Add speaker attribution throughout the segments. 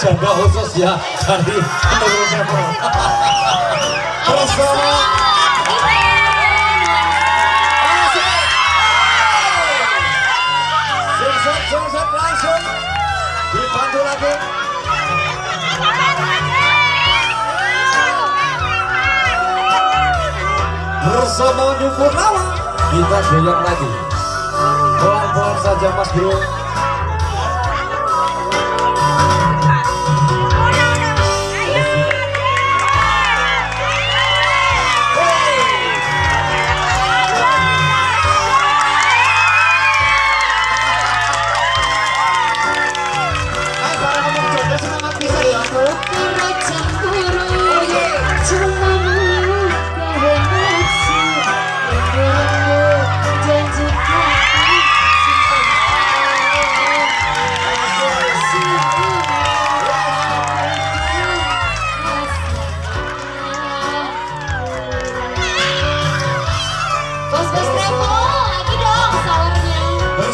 Speaker 1: jaga khusus ya dari bersama Sungsep, langsung bersama kita goyang lagi. Pelan-pelan saja mas bro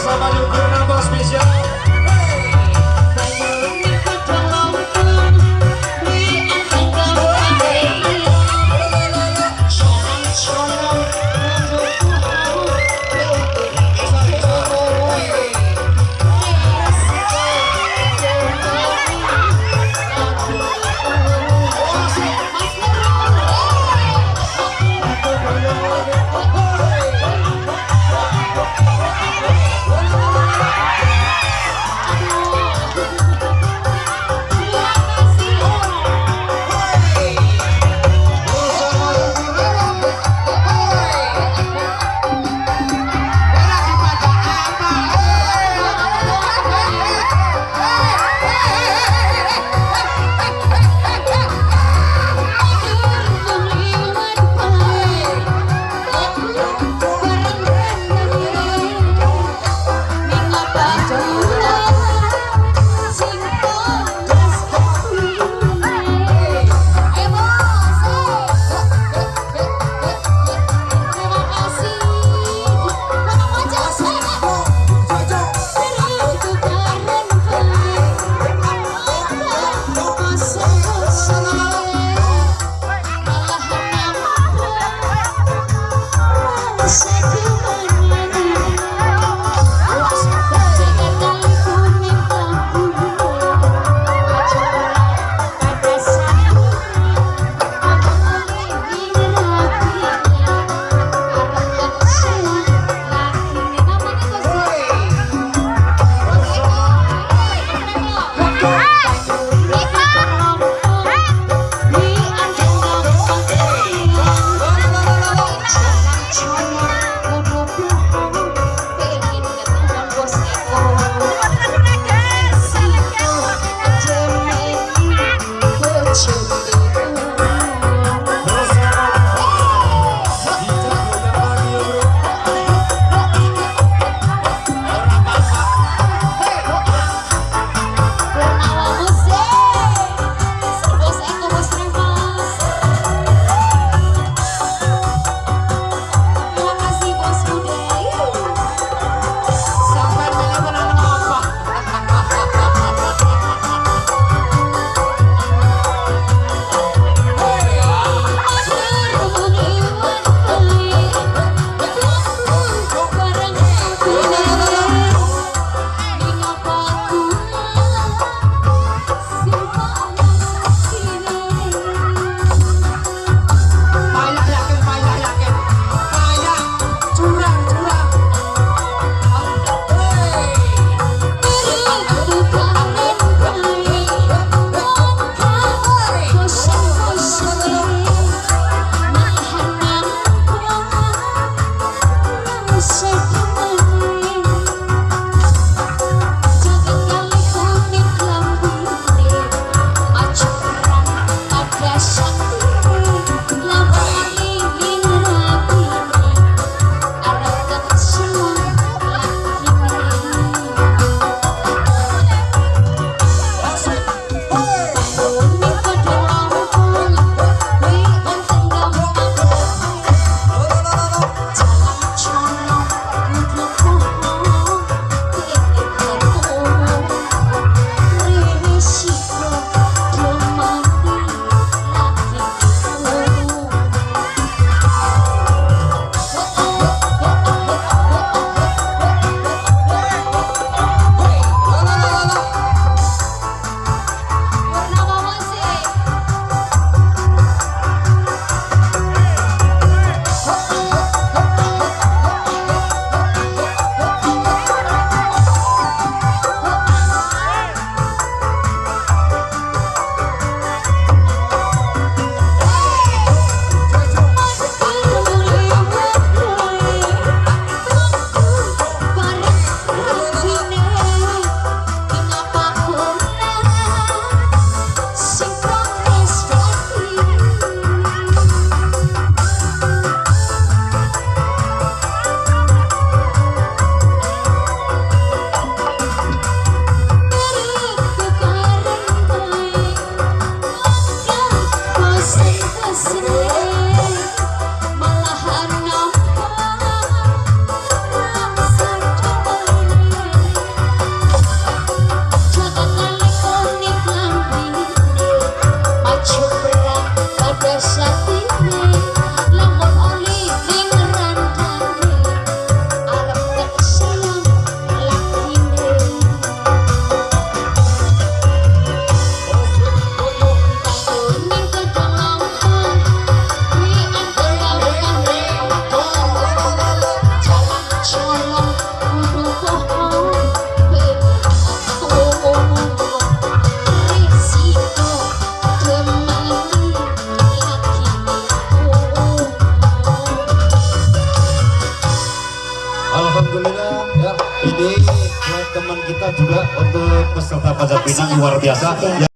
Speaker 1: trabalho com a voz
Speaker 2: special. so cold. untuk peserta pajak
Speaker 1: pinang luar biasa.